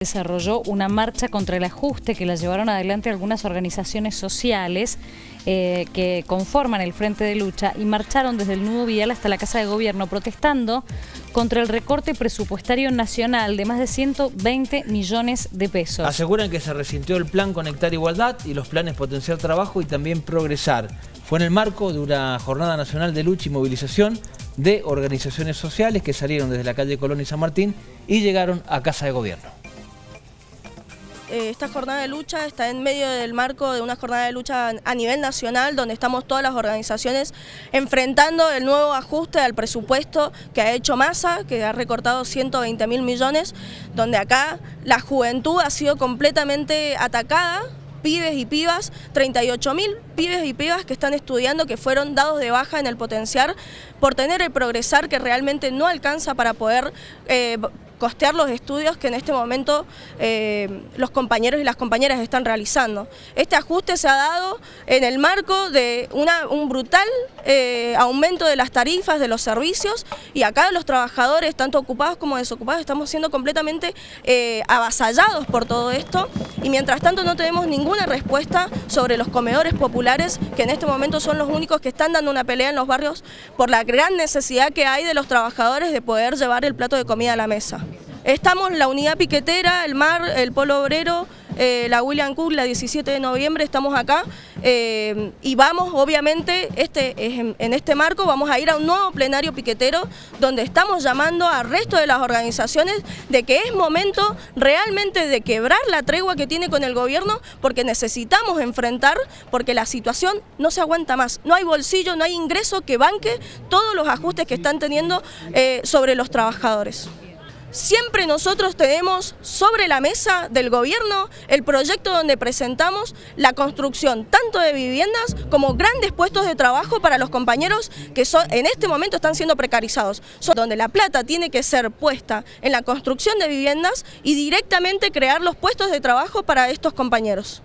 desarrolló una marcha contra el ajuste que la llevaron adelante algunas organizaciones sociales eh, que conforman el Frente de Lucha y marcharon desde el nudo vial hasta la Casa de Gobierno protestando contra el recorte presupuestario nacional de más de 120 millones de pesos. Aseguran que se resintió el plan Conectar Igualdad y los planes Potenciar Trabajo y también Progresar. Fue en el marco de una jornada nacional de lucha y movilización de organizaciones sociales que salieron desde la calle Colón y San Martín y llegaron a Casa de Gobierno. Eh, esta jornada de lucha está en medio del marco de una jornada de lucha a nivel nacional donde estamos todas las organizaciones enfrentando el nuevo ajuste al presupuesto que ha hecho Massa, que ha recortado 120 mil millones, donde acá la juventud ha sido completamente atacada pibes y pibas, 38 mil pibes y pibas que están estudiando, que fueron dados de baja en el potenciar por tener el progresar que realmente no alcanza para poder eh, costear los estudios que en este momento eh, los compañeros y las compañeras están realizando. Este ajuste se ha dado en el marco de un brutal eh, aumento de las tarifas de los servicios y acá los trabajadores, tanto ocupados como desocupados, estamos siendo completamente eh, avasallados por todo esto y mientras tanto no tenemos ninguna respuesta sobre los comedores populares que en este momento son los únicos que están dando una pelea en los barrios por la gran necesidad que hay de los trabajadores de poder llevar el plato de comida a la mesa. Estamos la unidad piquetera, el MAR, el Polo Obrero, eh, la William Cook, la 17 de noviembre, estamos acá eh, y vamos, obviamente, este, en, este marco vamos a ir a un nuevo plenario piquetero donde estamos llamando al resto de las organizaciones de que es momento realmente de quebrar la tregua que tiene con el gobierno porque necesitamos enfrentar, porque la situación no se aguanta más, no hay bolsillo, no hay ingreso que banque todos los ajustes que están teniendo eh, sobre los trabajadores. Siempre nosotros tenemos sobre la mesa del gobierno el proyecto donde presentamos la construcción tanto de viviendas como grandes puestos de trabajo para los compañeros que en este momento están siendo precarizados, donde la plata tiene que ser puesta en la construcción de viviendas y directamente crear los puestos de trabajo para estos compañeros.